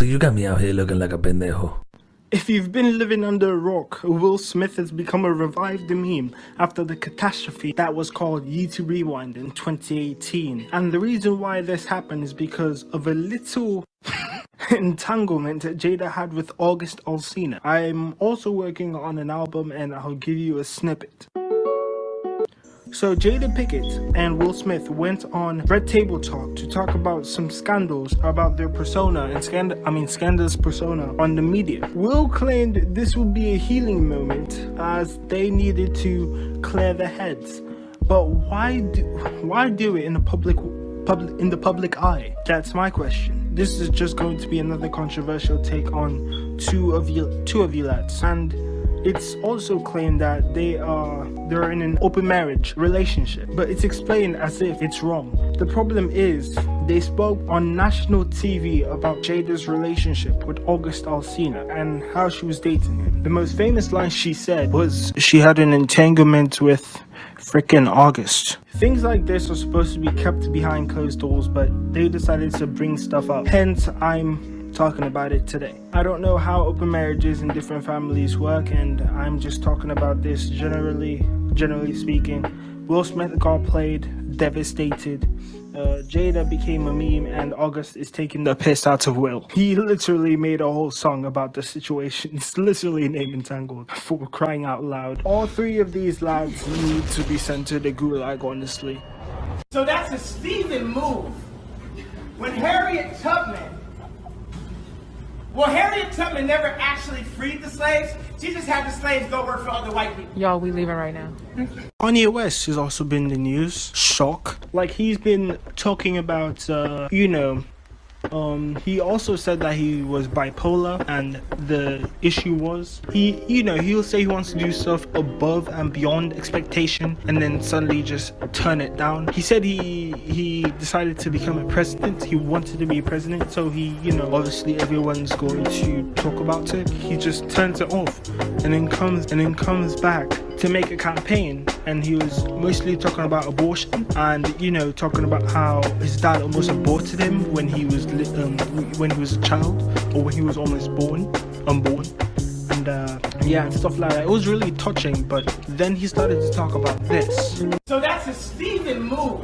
You got me out here looking like a pendejo. If you've been living under a rock, Will Smith has become a revived meme after the catastrophe that was called YouTube Rewind in 2018. And the reason why this happened is because of a little entanglement that Jada had with August Alsina. I'm also working on an album and I'll give you a snippet. So Jada Pinkett and Will Smith went on Red Table Talk to talk about some scandals about their persona and scand I mean scandalous persona on the media. Will claimed this would be a healing moment as they needed to clear their heads. But why do why do it in the public public in the public eye? That's my question. This is just going to be another controversial take on two of you two of you lads and it's also claimed that they are they're in an open marriage relationship, but it's explained as if it's wrong. The problem is they spoke on national TV about Jada's relationship with August Alsina and how she was dating him. The most famous line she said was she had an entanglement with freaking August. Things like this are supposed to be kept behind closed doors, but they decided to bring stuff up. Hence, I'm talking about it today. I don't know how open marriages in different families work and I'm just talking about this generally, generally speaking. Will Smith got played, devastated. Uh, Jada became a meme and August is taking the piss out of Will. He literally made a whole song about the situation. It's literally name entangled for crying out loud. All three of these lads need to be sent to the gulag honestly. So that's a Stephen move. When Harriet Tubman well, Harriet Tubman never actually freed the slaves. She just had the slaves go work for other white people. Y'all, we leaving right now. Kanye West has also been in the news. Shock. Like, he's been talking about, uh, you know, um he also said that he was bipolar and the issue was he you know he'll say he wants to do stuff above and beyond expectation and then suddenly just turn it down. He said he he decided to become a president. He wanted to be a president. So he you know obviously everyone's going to talk about it. He just turns it off and then comes and then comes back to make a campaign and he was mostly talking about abortion and you know talking about how his dad almost aborted him when he was um, when he was a child or when he was almost born unborn and uh, yeah and stuff like that it was really touching but then he started to talk about this so that's a Stephen move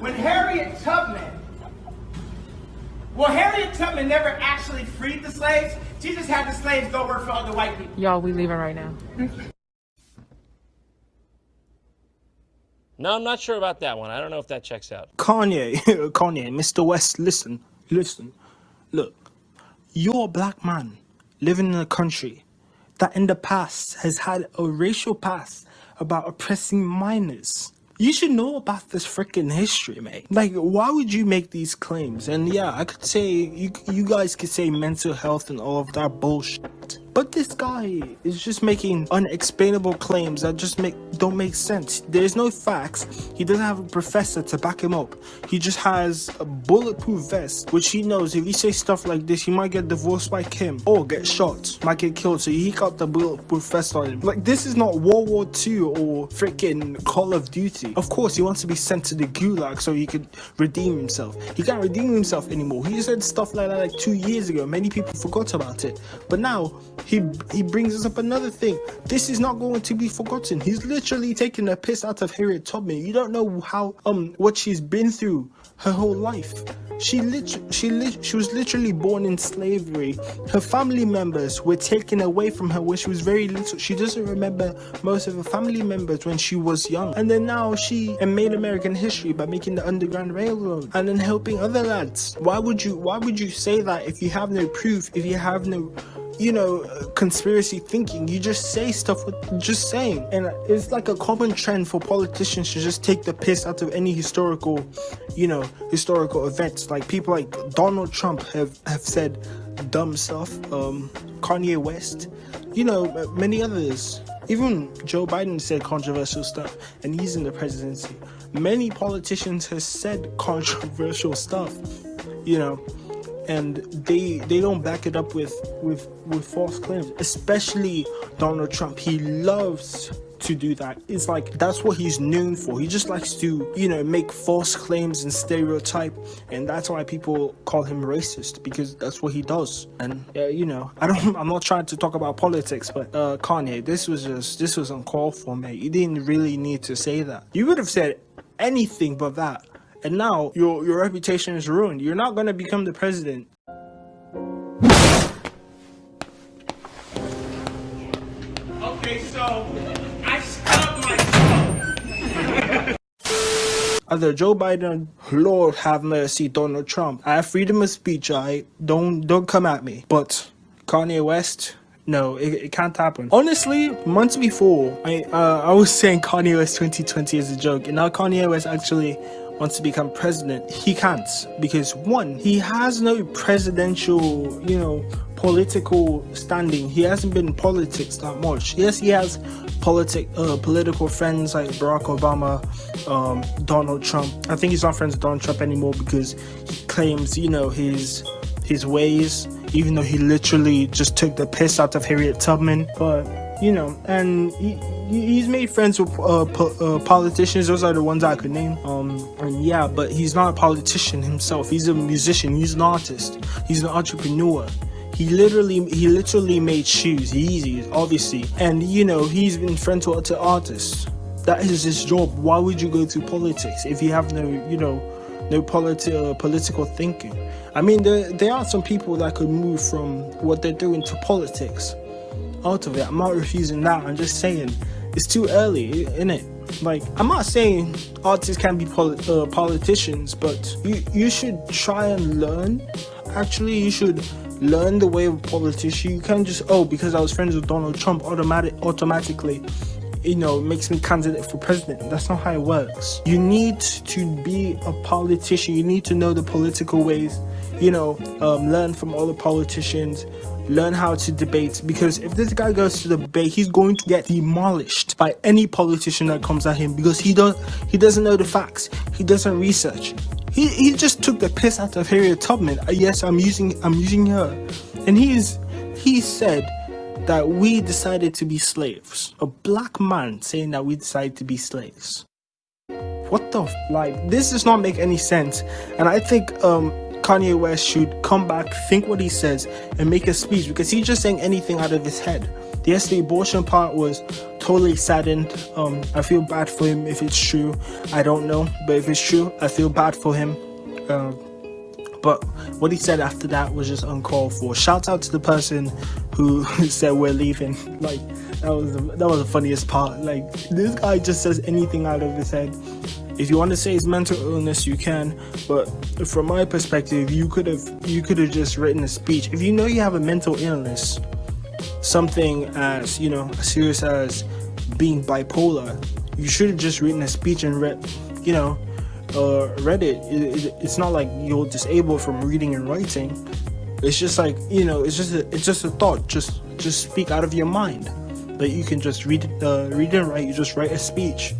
when Harriet Tubman well, Harriet Tubman never actually freed the slaves. She just had the slaves go work for other white people. Y'all, we leaving right now. No, I'm not sure about that one. I don't know if that checks out. Kanye, Kanye, Mr. West, listen, listen. Look, you're a black man living in a country that in the past has had a racial past about oppressing minors. You should know about this freaking history, mate. Like, why would you make these claims? And yeah, I could say, you, you guys could say mental health and all of that bullshit. But this guy is just making unexplainable claims that just make don't make sense. There's no facts. He doesn't have a professor to back him up. He just has a bulletproof vest, which he knows if he says stuff like this, he might get divorced by Kim or get shot, might get killed. So he got the bulletproof vest on him. Like this is not World War II or freaking Call of Duty. Of course, he wants to be sent to the gulag so he could redeem himself. He can't redeem himself anymore. He said stuff like that like two years ago. Many people forgot about it. But now he he brings us up another thing. This is not going to be forgotten. He's literally taking a piss out of Harriet Tubman. You don't know how um what she's been through her whole life. She lit she lit she was literally born in slavery. Her family members were taken away from her when she was very little. She doesn't remember most of her family members when she was young. And then now she made American history by making the Underground Railroad and then helping other lads. Why would you why would you say that if you have no proof, if you have no you know, conspiracy thinking. You just say stuff with just saying. And it's like a common trend for politicians to just take the piss out of any historical, you know, historical events. Like people like Donald Trump have, have said dumb stuff. Um, Kanye West, you know, many others. Even Joe Biden said controversial stuff and he's in the presidency. Many politicians have said controversial stuff, you know, and they they don't back it up with with with false claims especially donald trump he loves to do that. It's like that's what he's known for. He just likes to, you know, make false claims and stereotype, and that's why people call him racist because that's what he does. And uh, you know, I don't. I'm not trying to talk about politics, but uh, Kanye, this was just this was uncalled for, man. You didn't really need to say that. You would have said anything but that. And now your your reputation is ruined. You're not gonna become the president. Okay, so I stubbed my toe. Either Joe Biden, Lord have mercy, Donald Trump. I have freedom of speech, I don't don't come at me. But Kanye West, no, it, it can't happen. Honestly, months before, I uh, I was saying Kanye West 2020 is a joke, and now Kanye West actually wants to become president. He can't because one, he has no presidential, you know, political standing. He hasn't been in politics that much. Yes, he has politic uh, political friends like Barack Obama, um, Donald Trump. I think he's not friends with Donald Trump anymore because he claims, you know, his his ways, even though he literally just took the piss out of Harriet Tubman. But you know, and he, he's made friends with uh, po uh, politicians. Those are the ones I could name. Um, and yeah, but he's not a politician himself. He's a musician. He's an artist. He's an entrepreneur. He literally, he literally made shoes, Yeezys, obviously, and you know he's been friends with to artists. That is his job. Why would you go to politics if you have no, you know, no politi- uh, political thinking? I mean, there there are some people that could move from what they're doing to politics out of it. I'm not refusing that. I'm just saying it's too early, isn't it? Like I'm not saying artists can be uh, politicians, but you you should try and learn. Actually, you should learn the way of politician. You can't just oh because I was friends with Donald Trump automatic automatically you know makes me candidate for president that's not how it works you need to be a politician you need to know the political ways you know um, learn from other politicians learn how to debate because if this guy goes to the debate he's going to get demolished by any politician that comes at him because he don't he doesn't know the facts. He doesn't research. He, he just took the piss out of Harriet Tubman. Uh, yes I'm using I'm using her. And he's he said that we decided to be slaves. A black man saying that we decided to be slaves. What the like this does not make any sense. And I think um Kanye West should come back, think what he says, and make a speech because he's just saying anything out of his head. Yes, the abortion part was totally saddened. Um, I feel bad for him if it's true. I don't know, but if it's true, I feel bad for him. Uh, but what he said after that was just uncalled for. Shout out to the person who said we're leaving. Like that was the, that was the funniest part. Like this guy just says anything out of his head. If you want to say it's mental illness, you can. But from my perspective, you could have you could have just written a speech. If you know you have a mental illness, something as you know as serious as being bipolar, you should have just written a speech and read, you know, uh, read it. It, it. It's not like you're disabled from reading and writing. It's just like you know, it's just a, it's just a thought. Just just speak out of your mind. That you can just read uh, read and write. You just write a speech.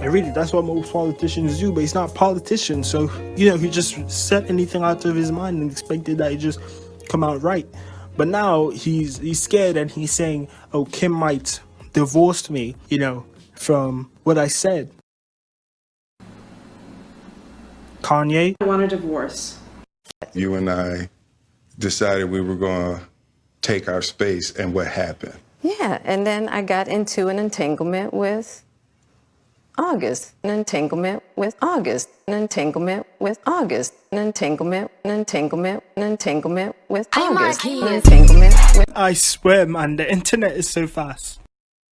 I read it. That's what most politicians do. But he's not a politician, so you know he just said anything out of his mind and expected that it just come out right. But now he's he's scared and he's saying, "Oh, Kim might divorce me," you know, from what I said. Kanye. I want a divorce. You and I decided we were going to take our space, and what happened? Yeah, and then I got into an entanglement with August, an entanglement with August, an entanglement with August, an entanglement, an entanglement, an entanglement with August, an entanglement with. I swear, man, the internet is so fast.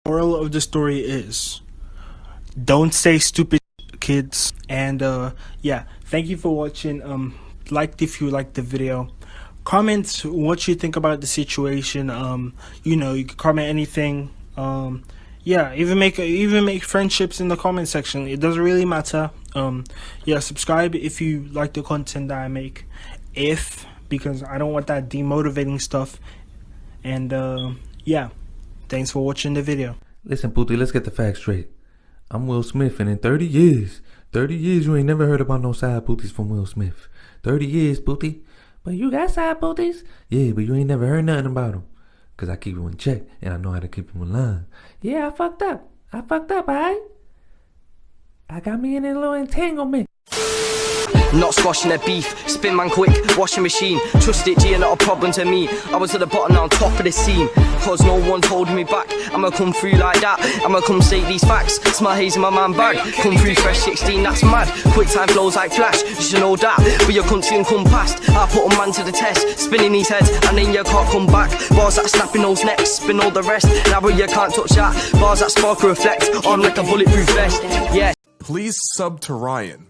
Moral of the story is, don't say stupid kids. And uh, yeah, thank you for watching. Um, like if you liked the video. Comment what you think about the situation. Um, you know, you can comment anything. Um, yeah, even make even make friendships in the comment section. It doesn't really matter. Um, yeah, subscribe if you like the content that I make. If because I don't want that demotivating stuff. And uh, yeah, thanks for watching the video. Listen, Pooty, let's get the facts straight. I'm Will Smith, and in 30 years, 30 years, you ain't never heard about no side booties from Will Smith. 30 years, Pooty. But you got side booties? Yeah, but you ain't never heard nothing about them. Because I keep him in check, and I know how to keep him in line. Yeah, I fucked up. I fucked up, alright? I got me in a little entanglement. Not squashing their beef, spin man quick, washing machine. Trust it, G, not a problem to me. I was at the bottom, now on top of the scene. Cause no one's holding me back. I'ma come through like that. I'ma come say these facts. Smell haze in my man bag. Come through fresh 16, that's mad. Quick time flows like flash, you should know that. But your country can come past. I put a man to the test, spinning these heads, and then you can't come back. Bars that snapping those necks, spin all the rest. Now but you can't touch that. Bars that spark or reflect, on like a bulletproof vest. Yeah. Please sub to Ryan.